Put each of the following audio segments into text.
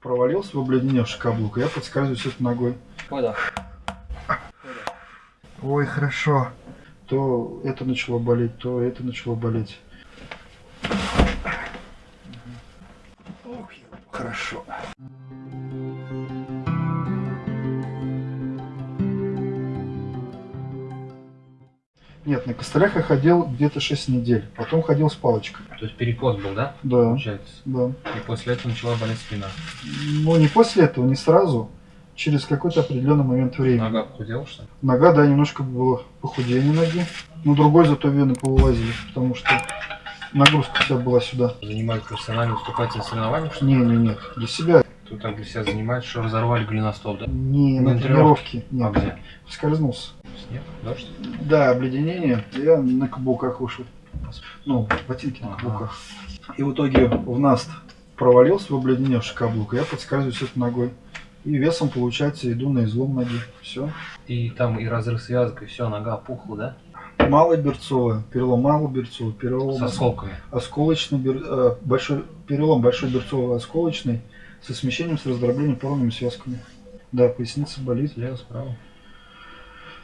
провалился в обледеневший каблук, я подскальзываюсь этой ногой. Выдох. Ой, хорошо. То это начало болеть, то это начало болеть. На костылях я ходил где-то 6 недель. Потом ходил с палочкой. То есть перекос был, да? Да, Получается. да. И после этого начала болеть спина. Ну, не после этого, не сразу. Через какой-то определенный момент времени. Нога похудела, что ли? Нога, да, немножко было похудение ноги. Но другой зато вены повылазили, потому что нагрузка вся была сюда. Занимались профессионально выступать на соревнованиях? Не, не, нет. Для себя. Тут так для себя занимается, что разорвали голеностоп, да? Не На на тренировке. А Нет. где? Скользнулся. Снег? Дождь? Да, обледенение. Я на каблуках вышел. Ну, ботинки на Ага. каблуках. И в итоге в наст провалился в обледеневший каблук. и Я подскальзываюсь этой ногой. И весом, получается, иду на излом ноги. Все. И там и разрыв связок, и все, нога опухла, да? Малоберцовая, перелом малоберцовый, перелом С осколками. осколочный, бер- э, большой, перелом большой берцовый осколочный со смещением с раздроблением порными связками. Да, поясница болит. Слева, справа.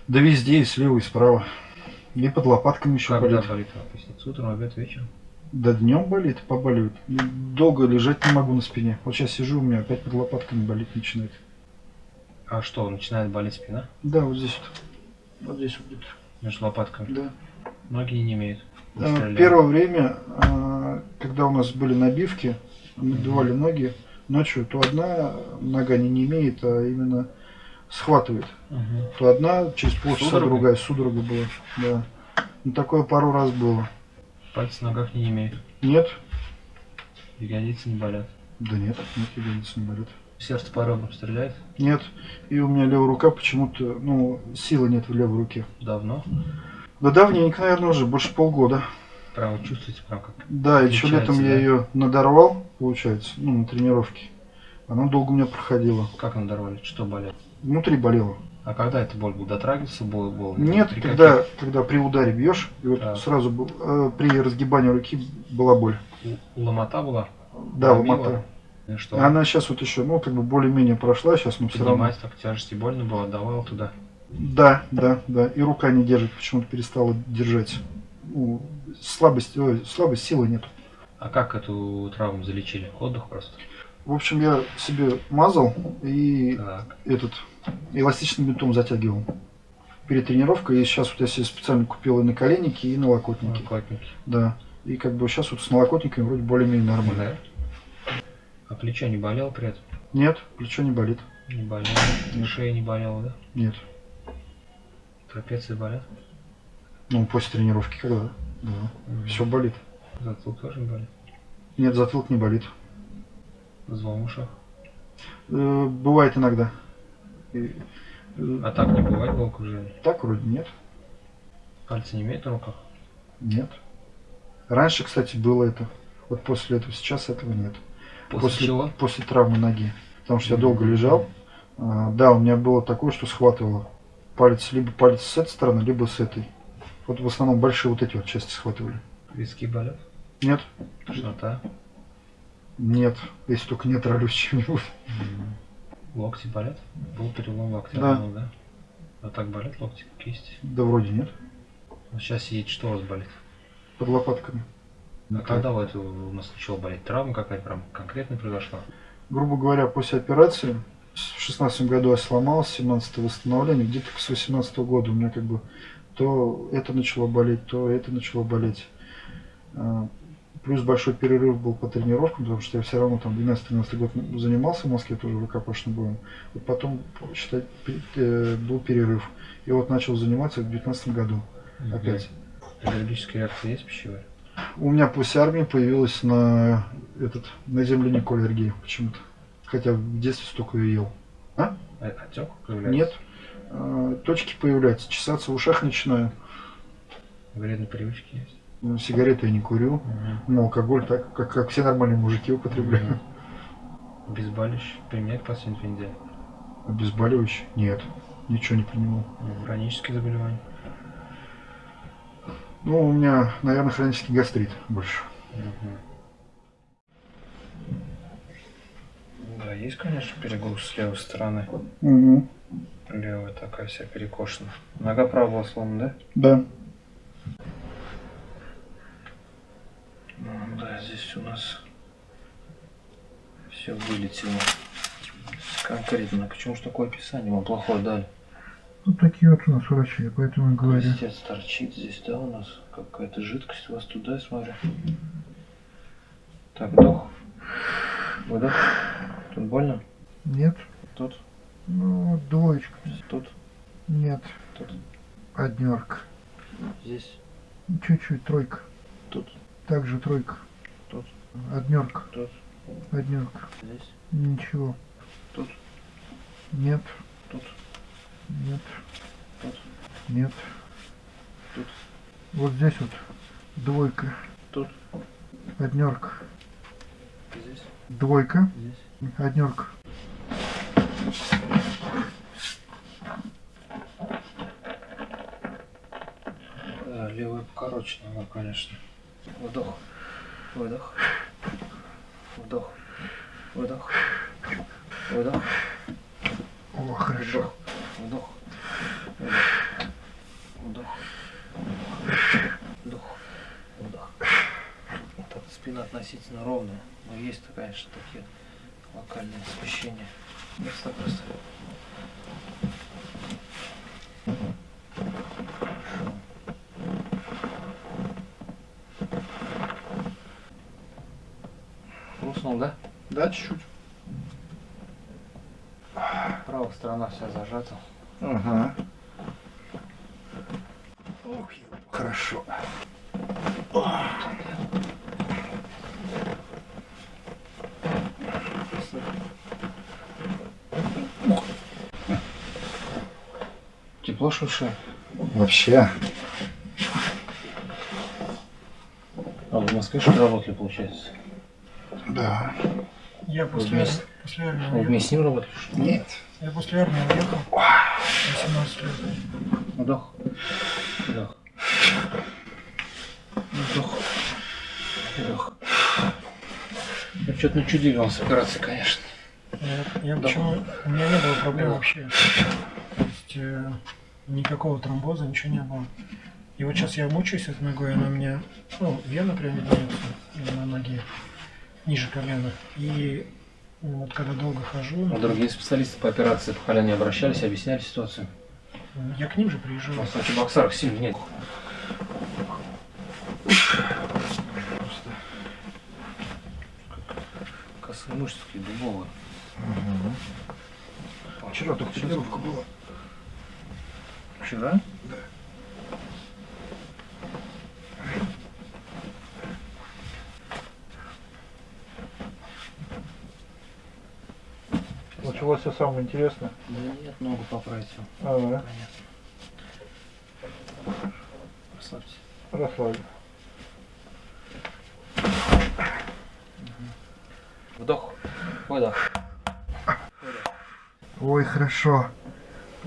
Да везде, и слева, и справа. И под лопатками еще Когда болит. болит поясница? Утром, обед, вечером? Да днем болит, побаливает. Долго лежать не могу на спине. Вот сейчас сижу, у меня опять под лопатками болит начинает. А что, начинает болеть спина? Да, вот здесь вот. Вот здесь вот где-то. Между лопатками? Да. Ноги не имеют. Стреляют. Первое время, э, когда у нас были набивки, набивали ноги ночью, то одна нога не, не имеет, а именно схватывает. Мгм. То одна через полчаса Судорога? другая судорога была. Да. Ну такое пару раз было. Пальцы на ногах не имеют. Нет? Ягодицы не болят. Да нет, нет, ягодицы не болит. Сердце по ребрам стреляет? Нет. И у меня левая рука почему-то, ну, силы нет в левой руке. Давно? Да давненько, наверное, уже, больше полгода. Прям чувствуете, прям как... Да, еще летом я да? ее надорвал, получается, ну, на тренировке. Она долго у меня проходила. Как надорвали? Что болит? Внутри болела. А когда это боль был? Дотрагивался боль? боль? Нет, При когда, когда при ударе бьешь, и вот Так. сразу был- э, при разгибании руки была боль. каких? Ломота была? Да, Пробила? ломота. И что? Она сейчас вот еще, ну, как бы более-менее прошла, сейчас, но все равно. Так тяжести больно было, отдавал туда. Да, да, да. И рука не держит, почему-то перестала держать. Ну, слабость, ой, слабость, силы нет. А как эту травму залечили? Отдых просто? В общем, я себе мазал и Так. этот эластичным бинтом затягивал перед тренировкой. И сейчас вот я себе специально купил и наколенники, и налокотники. Накладники. Да. И как бы сейчас вот с налокотниками вроде более-менее нормально. Да? А плечо не болело при этом? Нет, плечо не болит. Не болело. Нет. Шея не болела, да? Нет. Трапеции болят? Ну, после тренировки когда? Да. Мгм. Все болит. Затылок тоже не болит? Нет, затылок не болит. Звон в ушах? Э, бывает иногда. И, э, А так не бывает головокружение? так вроде нет. Пальцы не имеют на руках? Нет. Раньше, кстати, было это. Вот после этого сейчас этого нет. После, чего? После травмы ноги. Потому что я долго лежал. А, да, у меня было такое, что схватывало палец, либо палец с этой стороны, либо с этой. Вот в основном большие вот эти вот части схватывали. Виски болят? Нет? Тошнота? Нет. Если только не травлюсь чем-нибудь. Локти болят? Был перелом локтя, Да. ну, да? А так болят локти, кисти? Да вроде нет. Вот сейчас сидит, что у вас болит? Под лопатками. А когда вот у нас начала болеть? Травма какая-то прям конкретно произошла? Грубо говоря, после операции в шестнадцатом году я сломался, 17 восстановление, где-то с 18 года у меня как бы то это начало болеть, то это начало болеть. А, Плюс большой перерыв был по тренировкам, потому что я все равно там 12-13 год занимался в Москве тоже рукопашным боем. Вот потом, считай, э, был перерыв. И вот начал заниматься в 19 году опять. Аллергическая реакция есть пищевая? У меня после армии появилась на этот на землянику аллергия почему-то. Хотя в детстве столько ее ел. А- Отек появляется? Нет. А, Точки появляются, чесаться в ушах начинаю. Вредные привычки есть? Ну, Сигареты я не курю. Ну, алкоголь так, как, как все нормальные мужики употребляю. Обезболивающие применять последние две недели? Обезболивающий? Нет. Ничего не принимал. Ну, Хронические заболевания? Ну, у меня, наверное, хронический гастрит больше. Мгм. Да, есть, конечно, перегруз с левой стороны. Угу. Левая такая вся перекошена. Нога была сломана, Да. да? Ну, да, здесь у нас все вылетело. Конкретно. Почему же такое описание вам плохое дали? Ну, такие вот у нас врачи, поэтому и говорю. Листец торчит здесь, да, у нас какая-то жидкость у вас туда, я смотрю. Так, вдох. Выдох. Тут больно? Нет. Тут, Ну, двоечка. тут, Нет. тут, Однерка. здесь, Чуть-чуть, тройка. тут, Также тройка. тут, Однерка. тут, Однерка. здесь, Ничего. тут, Нет. тут, Нет. тут, Нет. тут, Вот здесь вот двойка. тут, Однерка. здесь, Двойка. здесь. Однерка. Покороче нога, конечно. Вдох, выдох, вдох, выдох, выдох, О, хорошо. вдох, вдох, вдох, вдох, вдох. Вот спина относительно ровная, но есть, конечно, такие локальные смещения. Просто просто. Хрустнул, да? Да, чуть-чуть. Правая сторона вся зажата. Ага. Ох, хорошо. Тепло душе. Вообще. А в Москве что ли работали, получается? Да. Я после, вместе- после армии уехал. вместе с ним ли? Нет. Я после армии уехал. 18 лет. Вдох. Вдох. Вдох. Вдох. Ну, что-то начудили вам с операцией, конечно. Я, я почему... У меня не было проблем вообще. То есть э, никакого тромбоза, ничего не было. И вот сейчас я мучаюсь этой ногой, она у меня, ну, вена прям виднеется на ноге, ниже колена. И вот когда долго хожу, А другие специалисты по операции по колену не обращались, объясняли ситуацию. я к ним же У приезжал. нас в Чебоксарах сильно нет. Косые мышцы дубовые. Вчера только тренировка была. Вчера? Началось все самое интересное. Да нет, ногу поправить всё. Ага. Понятно. Расслабься. Расслабь. Вдох. Выдох. Ой, хорошо.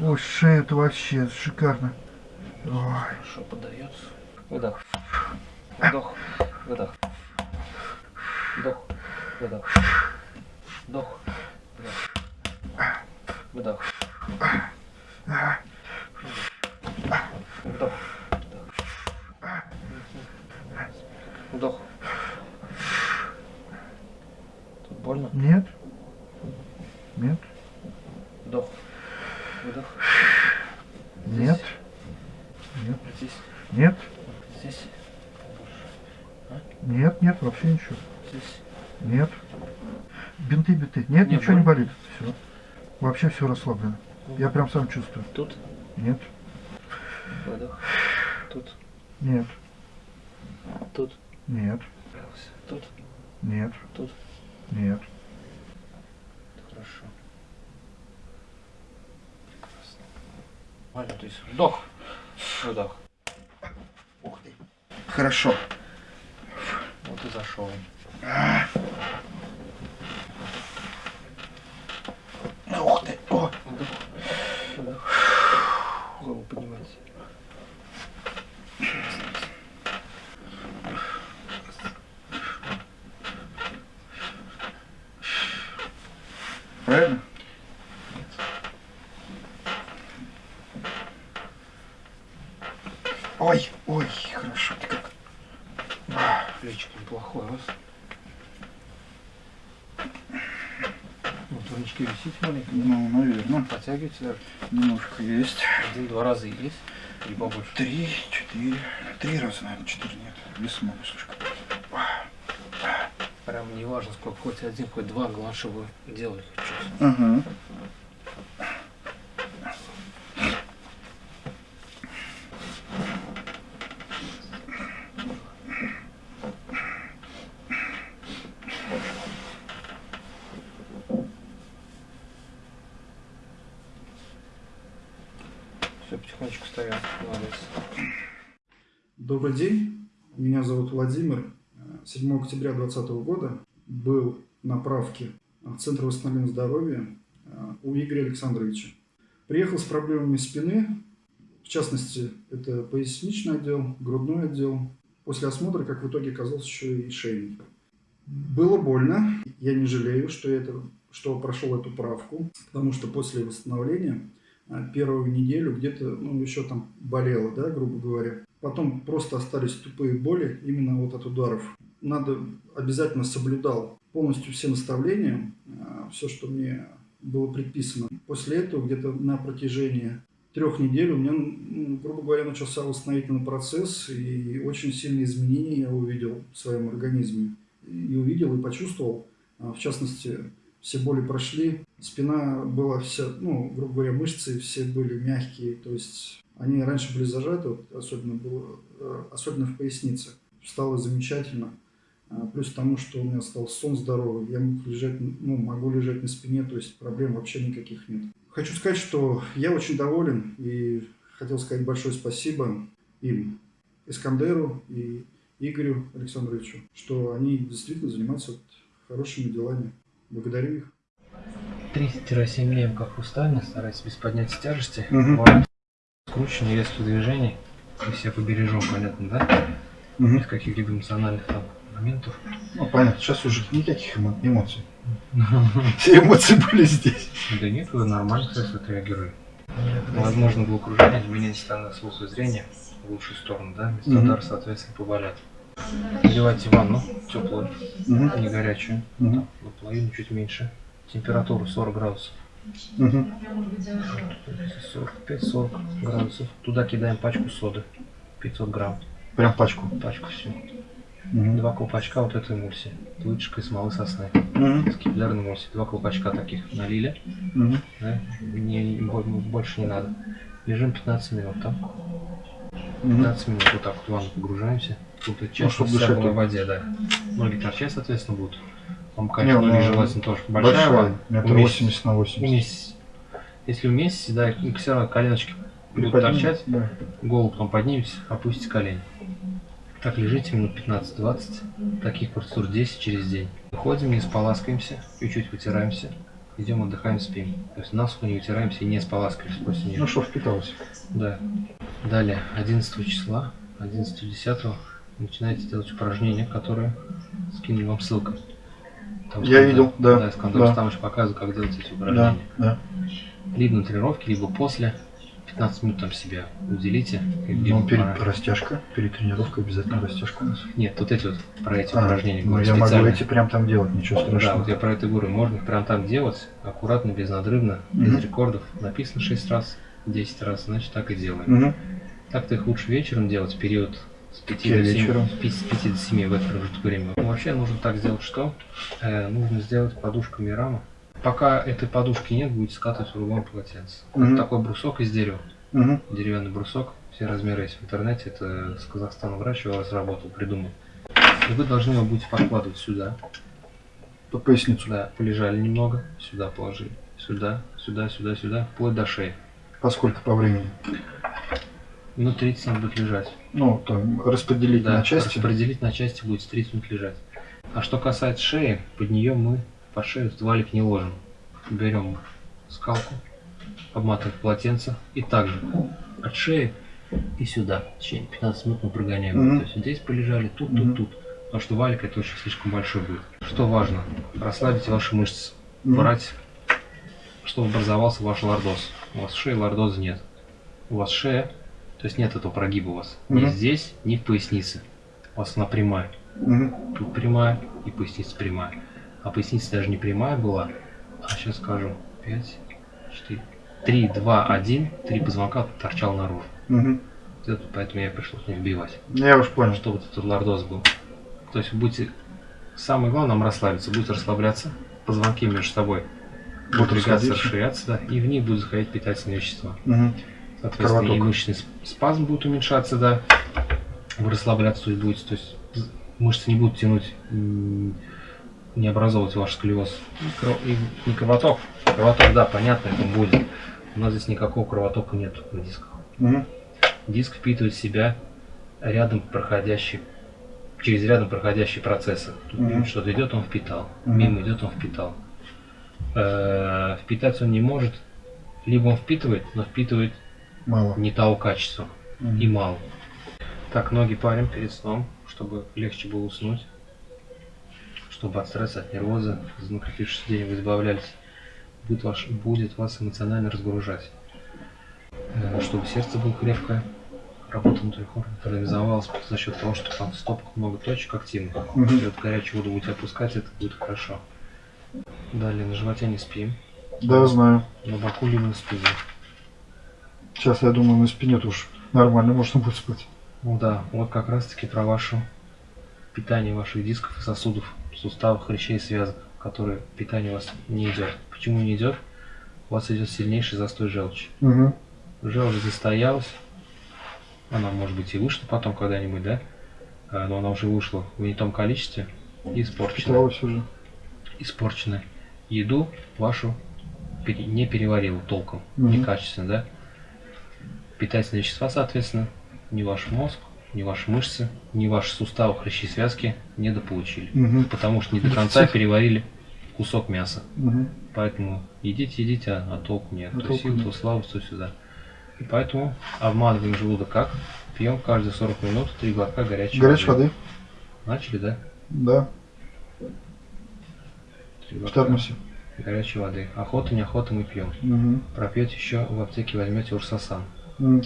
Ой, шея-то вообще шикарно. Ой. Хорошо подается. Выдох. Вдох. Выдох. Вдох. Выдох. Вдох. Выдох. Вдох. Вдох. Вдох. Тут больно? Нет? Нет? Вдох. Выдох. Нет? Нет? Здесь. Нет? Здесь. Нет, нет, вообще ничего. Здесь. Нет. Бинты, бинты. Нет, Не ничего не болит? болит. Все. Вообще все расслаблено. Я прям сам чувствую. Тут. Нет. Выдох. Тут. Нет. Тут. Нет. Тут. Нет. Тут. Нет. Хорошо. Прекрасно. Нормально, то есть вдох, выдох. Ух ты. Хорошо. Вот и зашел. Ух ты. О. Вдох, выдох. Голову поднимайте. правильно? Ой, ой, хорошо ты как. Плечик неплохой у вас. Ну, турнички висите маленько. Ну, наверное. Подтягивайте даже. Немножко есть. Один-два раза есть. Или побольше. Три, четыре. Три раза, наверное, четыре нет. Вес много слишком. Прям не важно сколько, хоть один, хоть два, главное, чтобы делали хоть что-то. Ага. Все, потихонечку ставим. Молодец. Добрый день, меня зовут Владимир. 7 октября 2020 года был на правке в Центр восстановления здоровья э, у Игоря Александровича. Приехал с проблемами спины, в частности, это поясничный отдел, грудной отдел. После осмотра, как в итоге оказался еще и шейник. Было больно, я не жалею, что, это, что прошел эту правку, потому что после восстановления первую неделю где-то, ну, еще там болело, да, грубо говоря. Потом просто остались тупые боли именно вот от ударов. Надо обязательно соблюдал полностью все наставления, все, что мне было предписано. После этого где-то на протяжении трех недель у меня, ну, грубо говоря, начался восстановительный процесс, и очень сильные изменения я увидел в своем организме. И увидел, и почувствовал. В частности, все боли прошли, спина была вся, ну, грубо говоря, мышцы все были мягкие, то есть они раньше были зажаты, вот, особенно, было, э, особенно в пояснице. Стало замечательно. А, плюс к тому, что у меня стал сон здоровый, я мог лежать, ну, могу лежать на спине, то есть проблем вообще никаких нет. Хочу сказать, что я очень доволен и хотел сказать большое спасибо им, Искандеру и Игорю Александровичу, что они действительно занимаются вот хорошими делами. Благодарю их. 3-7 дней в хрустальный, старайтесь без поднятия тяжести. Бывает скручивание резких движений. Мы себя побережем, понятно, да? Без каких-либо эмоциональных там моментов. Ну, понятно, сейчас уже никаких эмо- эмоций. Все эмоции были здесь. Да нет, вы нормально, кстати, отреагируете. Возможно, головокружение, изменение стороны слуха и зрения в лучшую сторону, да? Удара, соответственно, поболят. Надевайте ванну теплую, Мгм. не горячую, Мгм. но половину чуть меньше. Температуру 40 градусов. Мгм. 45-40 градусов. Туда кидаем пачку соды. 500 грамм. Прям пачку. Пачку всю. Мгм. Два колпачка вот этой эмульсии. Вытяжка из смолы сосны. Мгм. С капиллярной эмульсии. Два колпачка таких налили. Мгм. Да? Не, бо- больше не надо. Лежим 15 минут там. Мгм. 15 минут вот так вот в ванну погружаемся. Тут и часть чтоб вся дышать была в воде, да. Ноги торчать, соответственно, будут. Вам, Не, конечно, ну, желательно тоже большая, Большая, метр. 80 на 80. Уместить. Если вместе, да, все равно коленочки будут торчать. Да. Голову потом поднимете, опустите колени. Так лежите минут 15-20, таких процедур 10 через день. Выходим, не споласкаемся, чуть-чуть вытираемся, идем отдыхаем, спим. То есть насухо не вытираемся и не споласкиваемся после нее. Ну что, впиталось. Да. Далее, 11 числа, 11-10 начинаете делать упражнения, которые скинули вам ссылку. Там Я видел, да, Да, Искандер да. Рустамович показывает, как делать эти Да, упражнения. да. Либо на тренировке, либо после. 15 минут там себя уделите. Ну, перед пора- растяжка, перед тренировкой обязательно растяжка у нас. Нет, вот эти вот про эти А, упражнения ну, говорю, я могу специально. эти прям там делать, ничего Да, страшного. вот я про это говорю. Можно их прям так делать, аккуратно, безнадрывно, Мгм. без рекордов. Написано 6 раз, 10 раз, значит так и делаем. Мгм. Так-то их лучше вечером делать, в период с 5 Я до 7, вечером. с 5 с 5 до 7 в этот промежуток времени. Ну, вообще нужно так сделать, что э, нужно сделать подушками рама. Пока этой подушки нет, будете скатывать в рулон полотенце. Мгм. Это такой брусок из дерева. Мгм. Деревянный брусок, все размеры есть в интернете, это с Казахстана врач его разработал, придумал. И вы должны его будете подкладывать сюда, Под поясницу. да, полежали немного, сюда положили, сюда, сюда, сюда, сюда, вплоть до шеи. Поскольку по времени. Минут 30 надо будет лежать. Ну, там, распределить Да, на части. распределить на части будет 30 минут лежать. А что касается шеи, под нее мы по шею валик не ложим. Берем скалку, обматываем полотенце и также от шеи и сюда. В течение 15 минут мы прогоняем. Мгм. То есть здесь полежали, тут, тут, тут. Потому что валик это очень слишком большой будет. Что важно? Расслабить ваши мышцы. Мгм. Брать чтобы образовался ваш лордоз. У вас в шее лордоза нет. У вас шея, то есть нет этого прогиба у вас. Ни Мгм. здесь, ни в пояснице. У вас она прямая. Мгм. Тут прямая и поясница прямая. А поясница даже не прямая была. А сейчас скажу. 5, 4, 3, 2, 1. Три позвонка торчал наружу. Вот это поэтому я пришлось не вбивать. Я уж понял. Чтобы вот этот лордоз был. То есть вы будете... Самое главное нам расслабиться. Будете расслабляться. Позвонки между собой будут расширяться, да, и в них будут заходить питательные вещества. Мгм. Соответственно, и Кровоток. мышечный сп- спазм будет уменьшаться, да. Вы расслабляться то есть будете, то есть мышцы не будут тянуть, не образовывать ваш сколиоз. И, и не кровоток. Кровоток, да, понятно, это будет. У нас здесь никакого кровотока нет на дисках. Мгм. Диск впитывает в себя рядом проходящий, через рядом проходящие процессы. Тут Мгм. что-то идет, он впитал. Мгм. Мимо идет, он впитал. Э, Впитать он не может. Либо он впитывает, но впитывает Мало. не того качества Мгм. и мало. Так, ноги парим перед сном, чтобы легче было уснуть, чтобы от стресса, от нервоза, из накопившегося день вы избавлялись. Будет, ваш, будет вас эмоционально разгружать. Чтобы сердце было крепкое, работа внутренних органов организовалась за счет того, что там в стопках много точек активных. Мгм. Если вот горячую воду будете опускать, это будет хорошо. Далее на животе не спим, Да, знаю. на боку либо на спине. Сейчас, я думаю, на спине уж нормально можно будет спать. Ну да, вот как раз таки про ваше питание ваших дисков и сосудов, суставов, хрящей и связок, которые питание у вас не идет. Почему не идет? У вас идет сильнейший застой желчи. Угу. Желчь застоялась, она может быть и вышла потом когда-нибудь, да? А, Но она уже вышла в не том количестве и испорчена. Питалась уже. Испорчена. Еду вашу не переварила толком, Мгм. некачественно, да? Питательные вещества, соответственно, ни ваш мозг, ни ваши мышцы, ни ваши суставы, хрящи, связки недополучили. Угу. Потому что не до конца переварили кусок мяса. Угу. Поэтому едите, едите, а, а толку нет. А то толку сил, нет. то слабость, то сюда. И поэтому обманываем желудок как? Пьем каждые 40 минут 3 глотка горячей Горячей воды? Начали, да? Да. Три В термосе. горячей воды. Охота, неохота мы пьем. Угу. Пропьете еще в аптеке возьмете урсасан.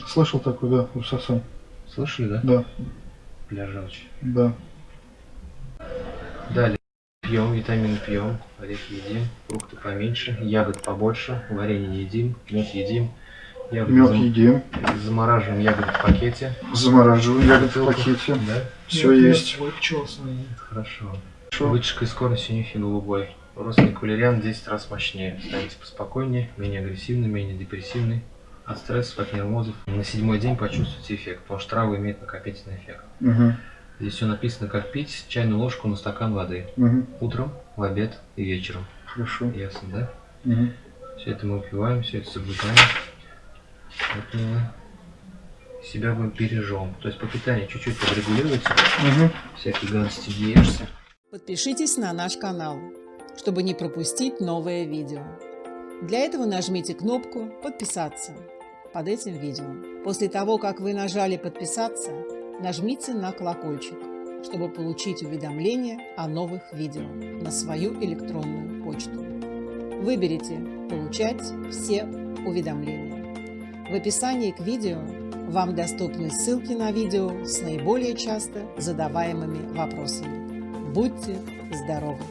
Слышал такой, да, Урсасан. Слышали, да? Да, Для желчи. да. Далее пьем, витамины пьем, орехи едим, фрукты поменьше, ягод побольше, варенье едим, мед едим. Ягоды Мед зам- едим, замораживаем ягоды в пакете. замораживаем ягоды в пакете. Да? Все Нет, нет, есть. свой пчел. Хорошо. Хорошо. Вытяжка из корня синюхи голубой. Родственник валериан 10 раз мощнее. Станете поспокойнее, менее агрессивный, менее депрессивный. От стрессов, от нервозов. На седьмой день почувствуете эффект, потому что травы имеют накопительный эффект. Угу. Здесь все написано, как пить чайную ложку на стакан воды. Угу. Утром, в обед и вечером. Хорошо. Ясно, да? Угу. Все это мы выпиваем, все это соблюдаем. Поэтому мы себя мы бережем. То есть по питанию чуть-чуть подрегулируйте, Угу. всякие гадости не ешьте. Подпишитесь на наш канал, чтобы не пропустить новое видео. Для этого нажмите кнопку «Подписаться» под этим видео. После того, как вы нажали «Подписаться», нажмите на колокольчик, чтобы получить уведомления о новых видео на свою электронную почту. Выберите «Получать все уведомления». В описании к видео вам доступны ссылки на видео с наиболее часто задаваемыми вопросами. Будьте здоровы!